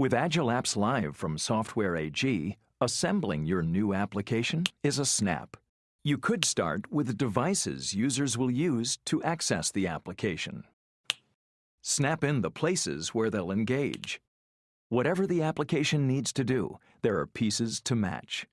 With Agile Apps Live from Software AG, assembling your new application is a snap. You could start with devices users will use to access the application. Snap in the places where they'll engage. Whatever the application needs to do, there are pieces to match.